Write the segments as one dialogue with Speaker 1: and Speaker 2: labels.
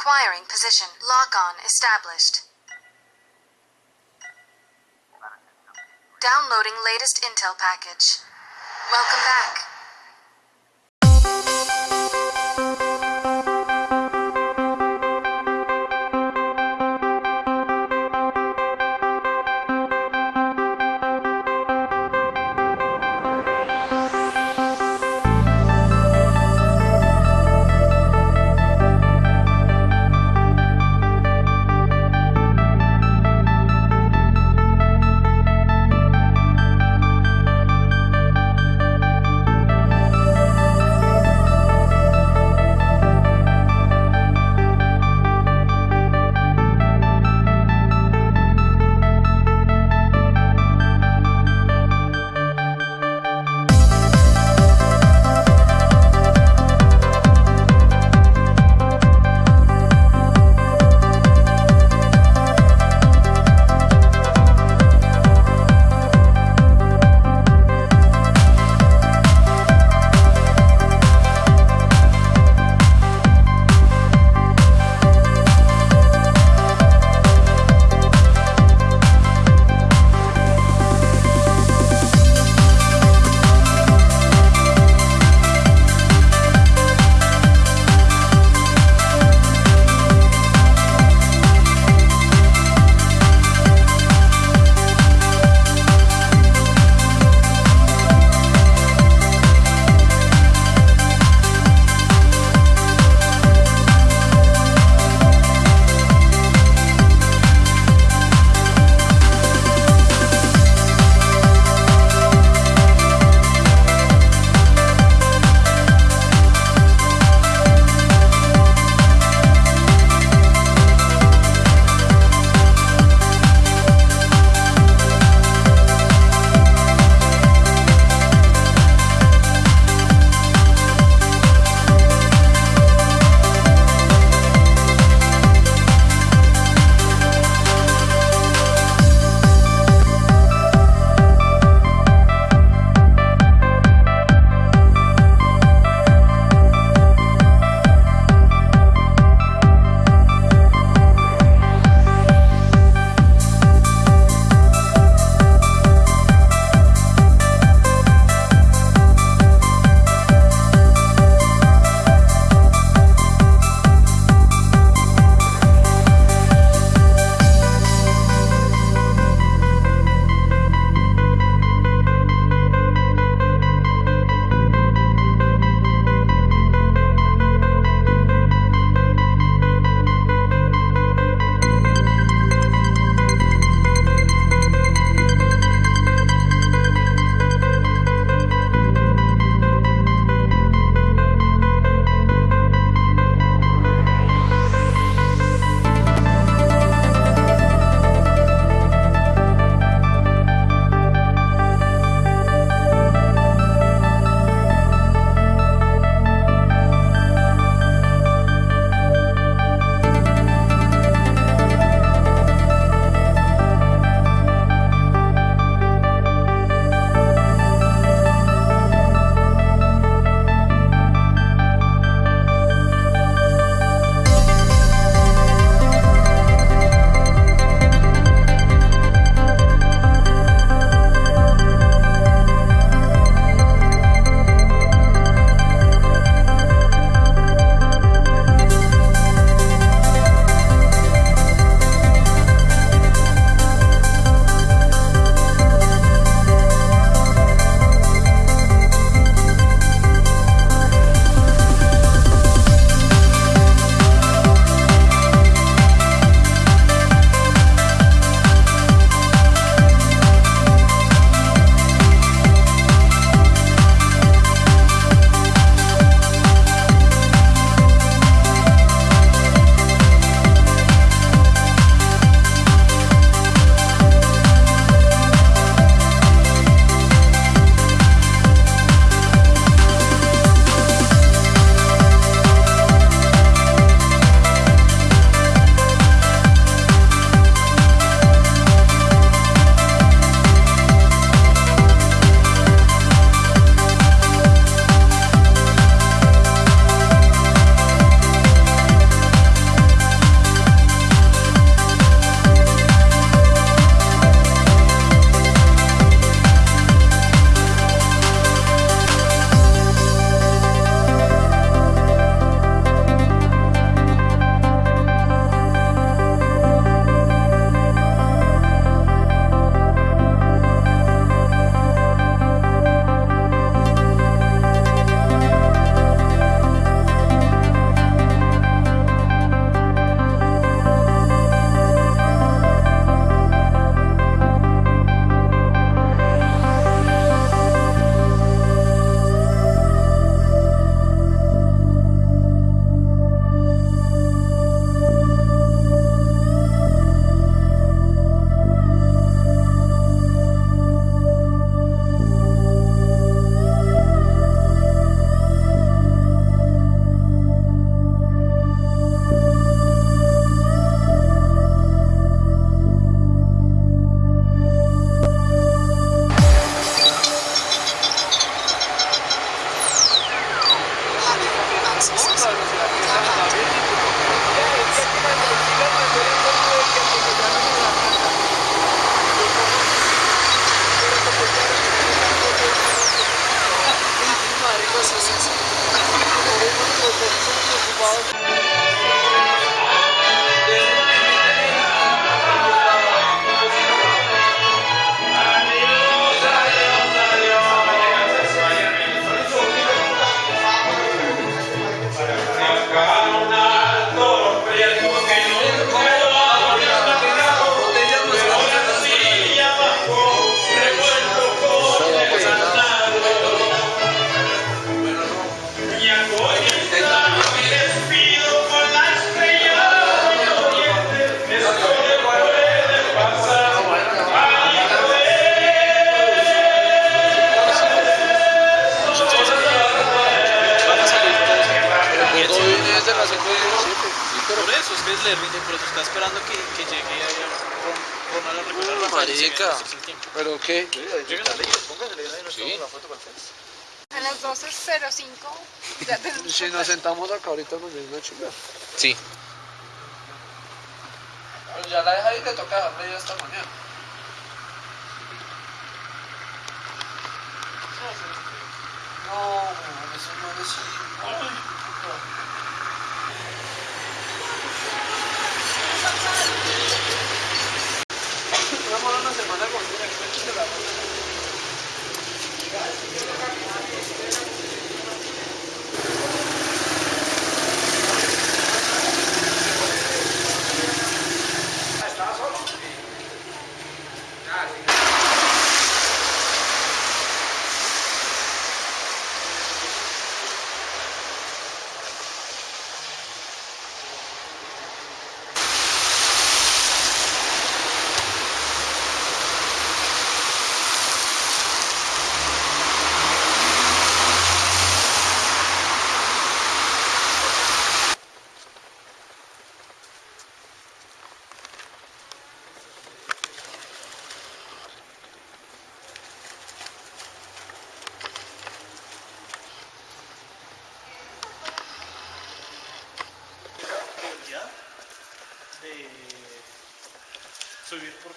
Speaker 1: Acquiring position. Lock on established. Downloading latest intel package. Welcome back.
Speaker 2: Por eso
Speaker 3: está esperando que, que llegue allá con, con a recuperar la falla, si
Speaker 2: marica.
Speaker 3: viene el tiempo.
Speaker 2: ¿Pero qué?
Speaker 3: Lleguen las leyes, pónganse ahí, nos
Speaker 2: Sí.
Speaker 3: tomamos una foto ustedes.
Speaker 4: A las 12.05 ya tenemos
Speaker 2: Si nos sentamos acá ahorita nos viene una chula.
Speaker 5: Sí.
Speaker 2: Ya la deja y te toca dejarle ya esta mañana. No, eso no es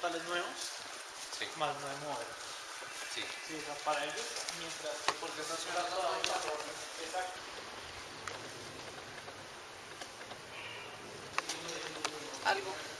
Speaker 3: portales nuevos
Speaker 5: Sí.
Speaker 3: más nueve modelos.
Speaker 5: Sí.
Speaker 3: Sí, o sea, para ellos, mientras que porque está esperando la Exacto.
Speaker 4: algo.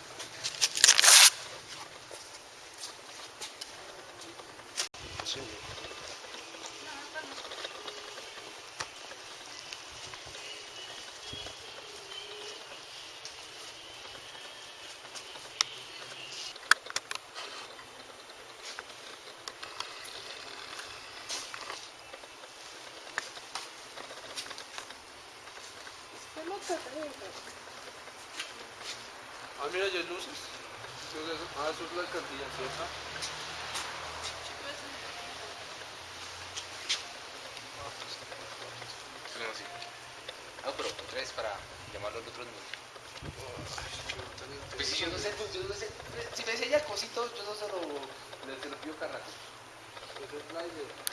Speaker 2: Ah, mira, ya hay luces. Ah, eso es la alcaldía, ¿cierto?
Speaker 5: Así. No, pero tres para llamarlo al otro número. Pues si yo no sé, pues yo no sé. Si me enseña el cosito, yo no se lo, se lo pido rato.
Speaker 2: Ese es slider. O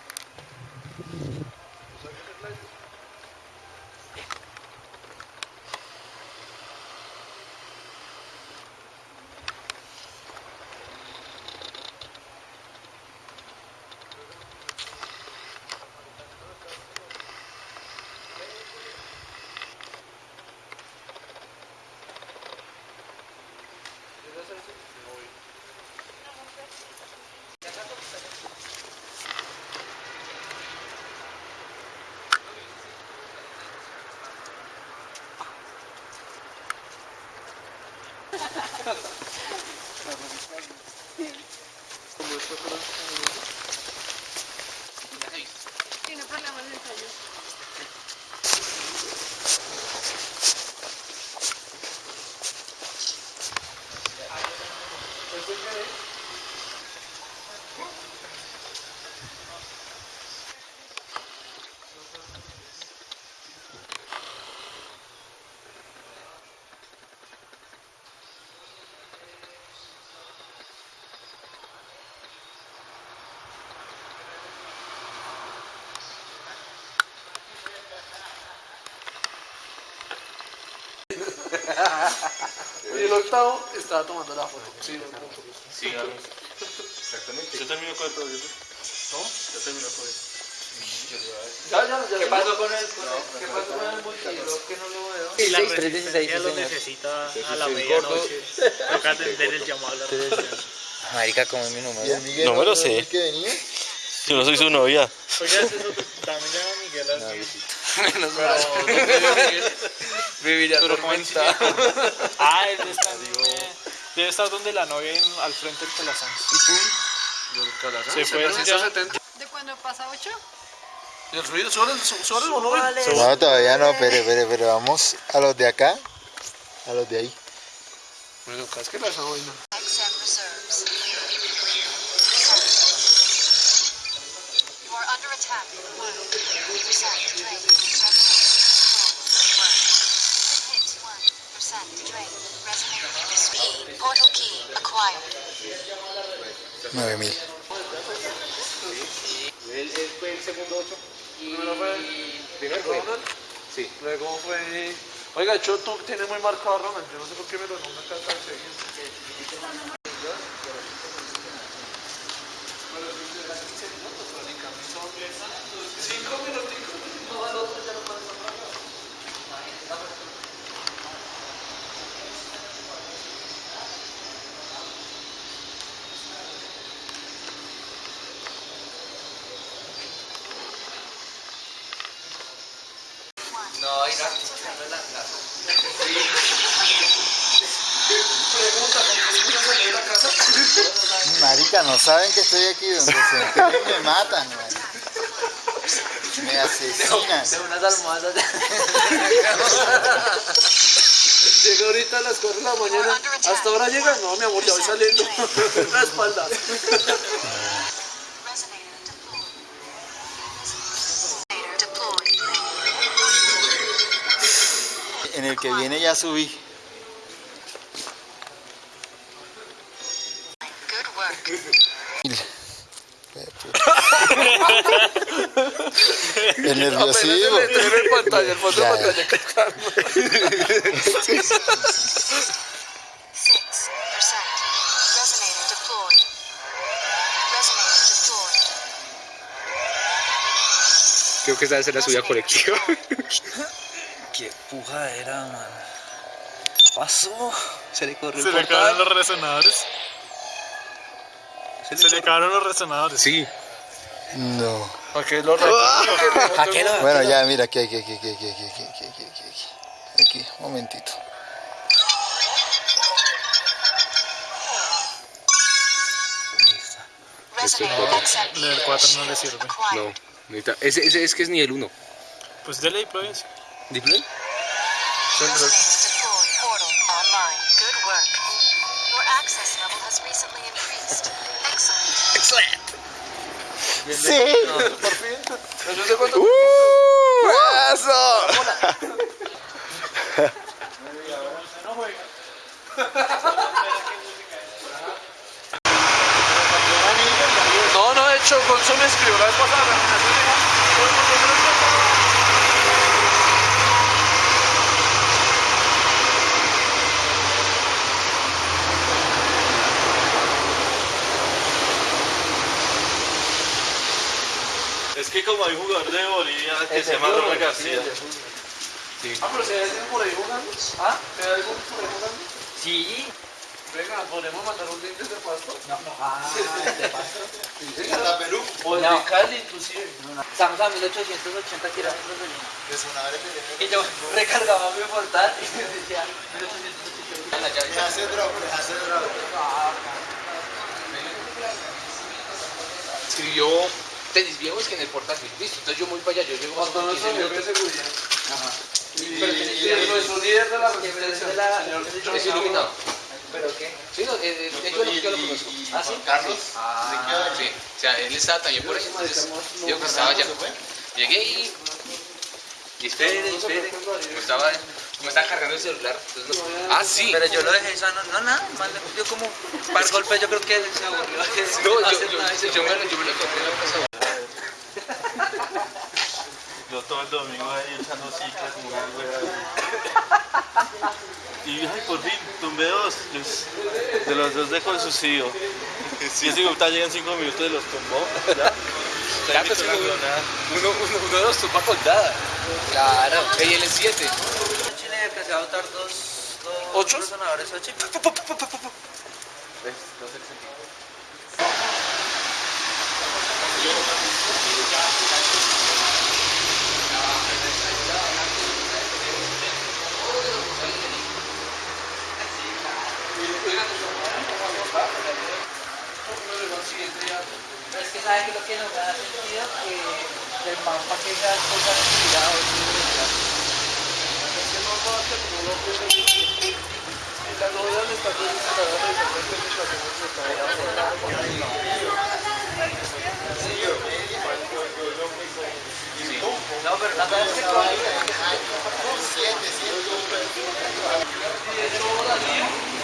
Speaker 2: Como esto Y el octavo estaba tomando la foto. Sí, no, no.
Speaker 6: Sí, exactamente. Yo termino con el proyecto. ¿No? Yo termino con eso.
Speaker 2: Ya, ya, ya.
Speaker 5: ¿Qué pasó con el, con el, ¿qué pasó con el multilog que no lo veo?
Speaker 7: Sí,
Speaker 3: La
Speaker 7: 316,
Speaker 3: resistencia lo necesita a la medianoche. Toca atender el llamado a la resistencia.
Speaker 7: Marica, como es mi número.
Speaker 6: No me lo sé.
Speaker 8: ¿Qué venía?
Speaker 6: Yo no soy su novia.
Speaker 3: Otro- también llama Miguel así.
Speaker 5: Menos mal. Viviría tormenta.
Speaker 3: Ah, él está en, eh, debe estar donde la novia en- al frente del Calazán. Se fueron ya.
Speaker 2: 170.
Speaker 4: ¿De cuando pasa 8?
Speaker 2: ¿Y el ruido? ¿Sobre el, volumen?
Speaker 8: No, todavía no, pero, pero, pero vamos a los de acá, a los de ahí.
Speaker 2: Bueno, casquela esa vaina.
Speaker 1: XM reserves. You are under attack. One. Percent drain. Key acquired.
Speaker 8: 9000.
Speaker 5: Él, él fue el segundo 8. Y
Speaker 2: Primero fue.
Speaker 5: Sí.
Speaker 2: Luego fue. Oiga, yo tú tienes muy marcado a Ronald. Yo no sé por qué me lo nombran acá tan seguido. Cinco minuticos. No, al otro ya no pasa nada.
Speaker 5: No, irá.
Speaker 8: Marica, no saben que estoy aquí donde se me matan, marica. Me asesinan.
Speaker 5: De unas almohadas.
Speaker 2: Llega ahorita a las 4 de la mañana. ¿Hasta ahora llega? No, mi amor, ya voy saliendo. La espalda.
Speaker 8: en el que viene ya subí. el nerviosismo.
Speaker 2: El pantalla, el fondo de pantalla
Speaker 1: que está.
Speaker 5: Creo que esta es la suya colectiva.
Speaker 7: Qué puja era, man. Pasó. Se le corrió
Speaker 3: Se
Speaker 7: el
Speaker 3: le acabaron
Speaker 7: portal.
Speaker 3: los resonadores. Se le acabaron los resonadores.
Speaker 5: Sí.
Speaker 8: No.
Speaker 2: ¿Para qué lo.
Speaker 8: Bueno, ya, mira, aquí, aquí, aquí, aquí, aquí, aquí, aquí, aquí, aquí, aquí, aquí. Aquí, un momentito.
Speaker 1: Resonator XMP
Speaker 3: El 4 no le sirve.
Speaker 5: No. Necesita- Ese, ese es que es nivel 1.
Speaker 3: Pues dele y pruebes.
Speaker 1: Display. Excellent.
Speaker 8: Sí.
Speaker 2: Por fin. No ¡Uh! No. No, hecho, consume escribió la.
Speaker 6: Es que como hay un jugador de Bolivia que se llama Ronald García.
Speaker 2: Ah, pero si hay alguien por ahí jugando. ¿Ah? ¿Si hay alguien por ahí jugando?
Speaker 7: Sí.
Speaker 2: Venga, ¿podemos mandar un link desde Pasto?
Speaker 7: No, no. Ah, de paso.
Speaker 8: Hasta Perú.
Speaker 2: O
Speaker 7: No.
Speaker 2: de Cali, inclusive.
Speaker 7: Estamos a 1880 kilómetros de Lima.
Speaker 8: De Sonadre
Speaker 7: Y yo recargaba mi portal y me decía 1880. La llave.
Speaker 8: Me hace drop, me hace drop.
Speaker 5: Escribió tenis viejos que en el portal. Listo, entonces yo voy para allá. Yo llego
Speaker 2: no
Speaker 5: 15
Speaker 2: se de
Speaker 5: minutos.
Speaker 2: seguridad.
Speaker 7: Ajá.
Speaker 2: Pero y el nuestro líder de la resistencia,
Speaker 7: de la-
Speaker 2: señor
Speaker 5: Es iluminado.
Speaker 7: ¿Pero qué?
Speaker 5: Sí, no, eh, eh, de hecho, yo lo conozco.
Speaker 7: ¿Ah, sí?
Speaker 8: Carlos.
Speaker 5: Ah, sí. O sea, él estaba también por ahí, entonces digo que estaba allá. Llegué y... Y espere, espere. Como estaba, como estaba cargando el celular. entonces no- Ah, sí.
Speaker 7: Pero yo lo dejé sano. No, nada. Más le dio como par golpes. Yo creo que se aburrió.
Speaker 5: No, yo, yo, yo, yo me, lo- yo me lo en la casa.
Speaker 6: Yo todo el domingo ahí echando ciclas como una. Y ay, por fin, tumbé dos. Los- de los dos de con subsidio. Y ese puta llega en cinco minutos y los tumbó. ¿Ya?
Speaker 5: Ya, pues,
Speaker 6: la
Speaker 5: uno, uno, uno, uno de los tumba colgada. Claro. Y él es 7.
Speaker 7: Chile se va a botar dos, dos
Speaker 3: ¿Ocho?
Speaker 7: resonadores ocho. Es que sabe que lo que nos da sentido que el mapa que ya cosas respiradas.
Speaker 2: La novela de estación se la van a resolver con estaciones de trabajo.
Speaker 7: No, pero la verdad es que todo
Speaker 2: Como a darle voltear, luego eh, la referencia no voltear. Así, uno, uno, uno, uno, uno, uno.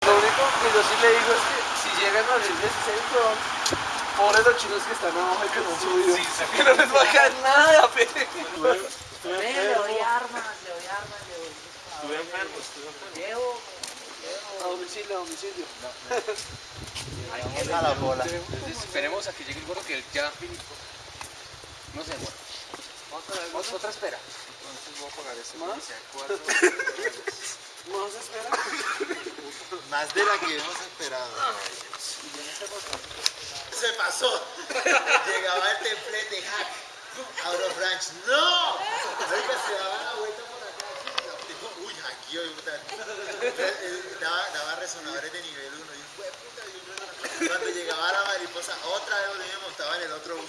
Speaker 2: Lo único que yo sí le digo es que si llegan a abrir 16 weón, pobres los chinos que están abajo y que no han subido, que no les va a caer nada, pe.
Speaker 7: Le doy armas, le doy armas, le doy
Speaker 6: Estuve enfermo, estuve enfermo.
Speaker 7: Llevo,
Speaker 2: A domicilio, a domicilio.
Speaker 8: A la bola.
Speaker 5: Entonces esperemos a que llegue el gorro que él ya no se demora.
Speaker 2: Vamos otra espera. ¿Más? ¿Más espera?
Speaker 8: Más de la que hemos esperado. Se pasó. Llegaba el templete hack. Out of range. ¡No! Oiga, se daba la vuelta por acá. Uy, aquí hoy, puta. Daba, daba resonadores de nivel 1. Y un "Jue puta, y un- Cuando llegaba la mariposa, otra vez me montaba en el otro bus.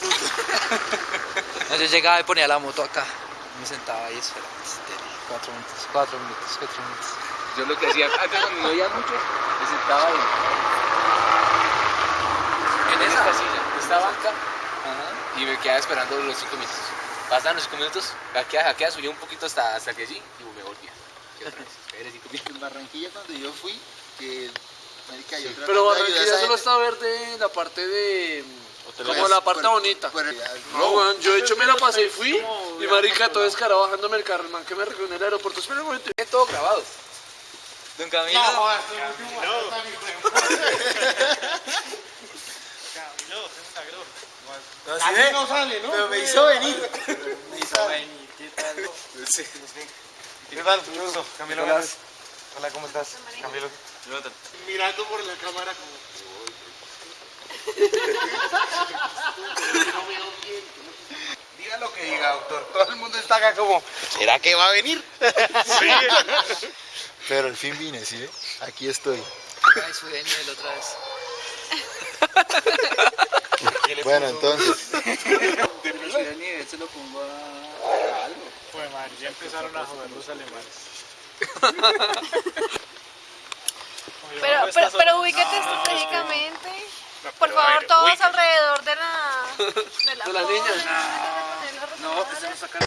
Speaker 7: No, yo llegaba y ponía la moto acá. Me sentaba ahí esperando. Cuatro minutos, cuatro minutos, cuatro minutos.
Speaker 5: Yo lo que hacía acá cuando no había mucho, me sentaba ahí. En esta banca, y me quedaba esperando los 5 minutos. Pasaban los 5 minutos, hackeaba, hackeaba, subía un poquito hasta, hasta que allí y me volvía.
Speaker 8: En Barranquilla, cuando yo fui, que. Marica, yo
Speaker 2: Pero Barranquilla solo está verde la parte de... Como la parte
Speaker 8: por-
Speaker 2: bonita.
Speaker 8: por el-
Speaker 2: No, yo de hecho me la pasé y fui. Y marica, todo descarado bajándome el carro. El man que me recogió en el aeropuerto. Espera un momento.
Speaker 5: Todo grabado.
Speaker 7: Don Camilo.
Speaker 8: Así no sale, ¿no? Pero me hizo venir. Me hizo
Speaker 7: venir, ¿qué tal?
Speaker 6: ¿Qué tal? Gusto. Camilo Veras. Hola, ¿cómo estás? Camilo. Jonathan.
Speaker 2: Mirando por la cámara como...
Speaker 8: Diga lo que diga, doctor. Todo el mundo está acá como, ¿será que va a venir? Pero al fin vine, ¿sí? Aquí estoy.
Speaker 7: Ay, nivel otra vez.
Speaker 8: Bueno, entonces,
Speaker 7: se lo pongo a algo.
Speaker 3: Pues madre, ya empezaron a joder los alemanes.
Speaker 4: Pero, pero, pero ubíquate estratégicamente. Por favor, todos alrededor de la, de la,
Speaker 2: De la niña.
Speaker 7: No, que se nos saca